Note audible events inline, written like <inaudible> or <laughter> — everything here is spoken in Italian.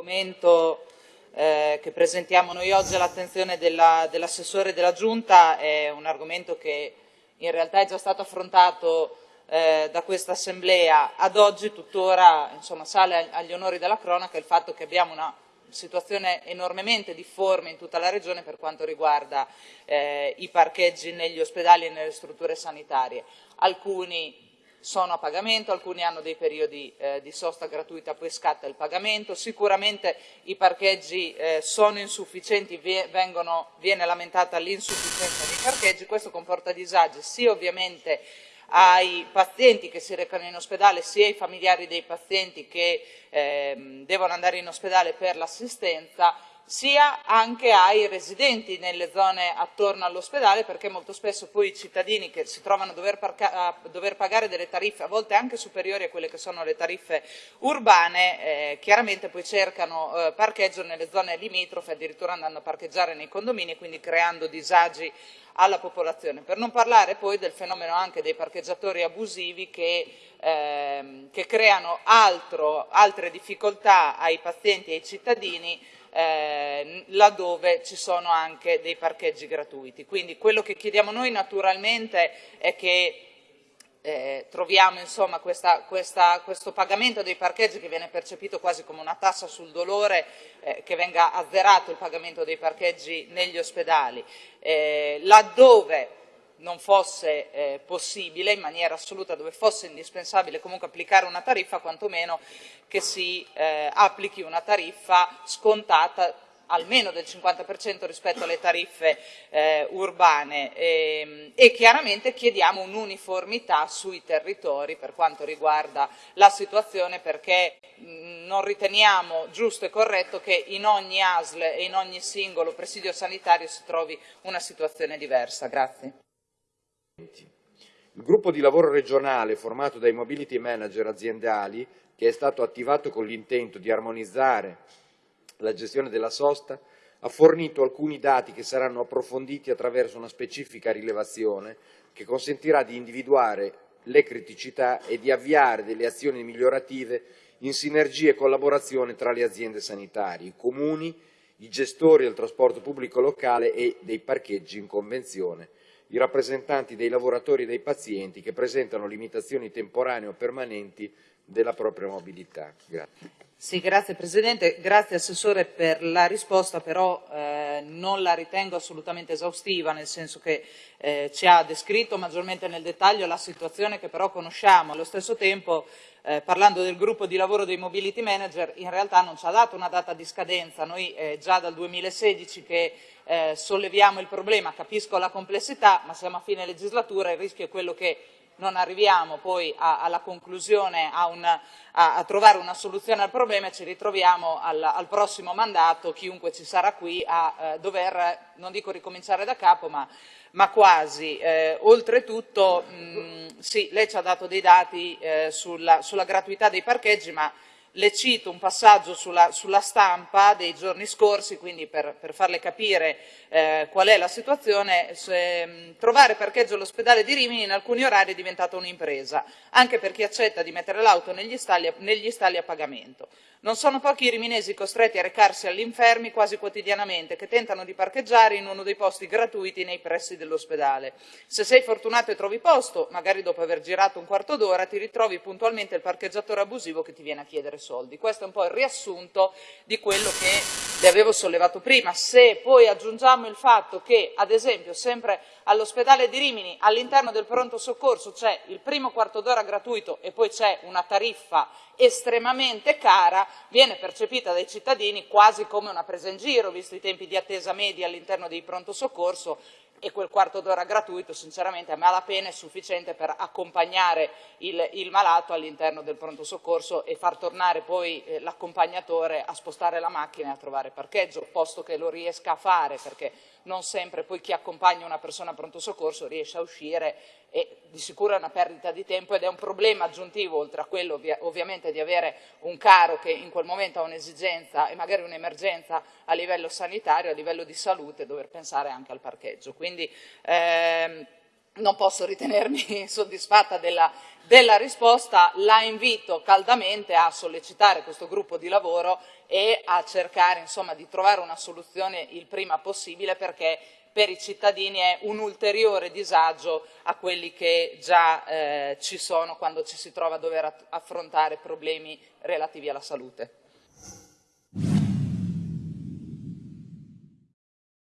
l'argomento eh, che presentiamo noi oggi all'attenzione dell'assessore della Giunta è un argomento che in realtà è già stato affrontato eh, da questa assemblea ad oggi, tuttora insomma, sale agli onori della cronaca il fatto che abbiamo una situazione enormemente difforme in tutta la regione per quanto riguarda eh, i parcheggi negli ospedali e nelle strutture sanitarie. Alcuni sono a pagamento, alcuni hanno dei periodi eh, di sosta gratuita, poi scatta il pagamento, sicuramente i parcheggi eh, sono insufficienti, vengono, viene lamentata l'insufficienza dei parcheggi, questo comporta disagi sia ovviamente ai pazienti che si recano in ospedale, sia ai familiari dei pazienti che eh, devono andare in ospedale per l'assistenza sia anche ai residenti nelle zone attorno all'ospedale perché molto spesso poi i cittadini che si trovano a dover, a dover, pagare delle tariffe a volte anche superiori a quelle che sono le tariffe urbane eh, chiaramente poi cercano eh, parcheggio nelle zone limitrofe addirittura andando a parcheggiare nei condomini quindi creando disagi alla popolazione. Per non parlare poi del fenomeno anche dei parcheggiatori abusivi che, ehm, che creano altro, altre difficoltà ai pazienti e ai cittadini eh, laddove ci sono anche dei parcheggi gratuiti. Quindi quello che chiediamo noi naturalmente è che eh, troviamo insomma, questa, questa, questo pagamento dei parcheggi che viene percepito quasi come una tassa sul dolore, eh, che venga azzerato il pagamento dei parcheggi negli ospedali, eh, laddove non fosse eh, possibile in maniera assoluta, dove fosse indispensabile comunque applicare una tariffa, quantomeno che si eh, applichi una tariffa scontata almeno del 50% rispetto alle tariffe eh, urbane e, ehm, e, chiaramente chiediamo un'uniformità sui territori per quanto riguarda la situazione perché mh, non riteniamo giusto e corretto che in ogni ASL e in ogni singolo presidio sanitario si trovi una situazione diversa. Grazie. Il gruppo di lavoro regionale formato dai mobility manager aziendali, che è stato attivato con l'intento di armonizzare la gestione della sosta, ha fornito alcuni dati che saranno approfonditi attraverso una specifica rilevazione che consentirà di individuare le criticità e di avviare delle azioni migliorative in sinergia e collaborazione tra le aziende sanitarie, i comuni, i gestori del trasporto pubblico locale e dei parcheggi in convenzione, i rappresentanti dei lavoratori e dei pazienti che presentano limitazioni temporanee o permanenti della propria mobilità. Grazie. Sì, grazie Presidente, grazie Assessore per la risposta, però eh, non la ritengo assolutamente esaustiva, nel senso che eh, ci ha descritto maggiormente nel dettaglio la situazione che però conosciamo. Allo stesso tempo, eh, parlando del gruppo di lavoro dei mobility manager, in realtà non ci ha dato una data di scadenza, noi eh, già dal 2016 che eh, solleviamo il problema, capisco la complessità, ma siamo a fine legislatura, il rischio è quello che non arriviamo poi a, alla conclusione, a, una, a, a, trovare una soluzione al problema e ci ritroviamo al, al prossimo mandato, chiunque ci sarà qui, a eh, dover, non dico ricominciare da capo, ma, ma quasi. Eh, oltretutto, mh, sì, lei ci ha dato dei dati eh, sulla, sulla gratuità dei parcheggi, ma le cito un passaggio sulla, sulla stampa dei giorni scorsi, quindi per, per farle capire eh, qual è la situazione, se, mh, trovare parcheggio all'ospedale di Rimini in alcuni orari è diventata un'impresa, anche per chi accetta di mettere l'auto negli stalli, negli stalli a pagamento. Non sono pochi i riminesi costretti a recarsi all'infermi quasi quotidianamente che tentano di parcheggiare in uno dei posti gratuiti nei pressi dell'ospedale. Se sei fortunato e trovi posto, magari dopo aver girato un quarto d'ora, ti ritrovi puntualmente il parcheggiatore abusivo che ti viene a chiedere soldi. Questo è un po' il riassunto di quello che le avevo sollevato prima. Se poi aggiungiamo il fatto che, ad esempio, sempre all'ospedale di Rimini, all'interno del pronto soccorso c'è il primo quarto d'ora gratuito e poi c'è una tariffa estremamente cara, viene percepita dai cittadini quasi come una presa in giro, visto i tempi di attesa medi all'interno dei pronto soccorso, e quel quarto d'ora gratuito sinceramente a malapena è sufficiente per accompagnare il, il malato all'interno del pronto soccorso e far tornare poi eh, l'accompagnatore a spostare la macchina e a trovare parcheggio, posto che lo riesca a fare perché non sempre poi chi accompagna una persona a pronto soccorso riesce a uscire e di sicuro è una perdita di tempo ed è un problema aggiuntivo, oltre a quello ovvia ovviamente di avere un caro che in quel momento ha un'esigenza e magari un'emergenza a livello sanitario, a livello di salute, dover pensare anche al parcheggio. Quindi, ehm, non posso ritenermi <laughs> soddisfatta della, della, risposta, la invito caldamente a sollecitare questo gruppo di lavoro e a cercare insomma, di trovare una soluzione il prima possibile perché per i cittadini è un ulteriore disagio a quelli che già eh, ci sono quando ci si trova a dover affrontare problemi relativi alla salute.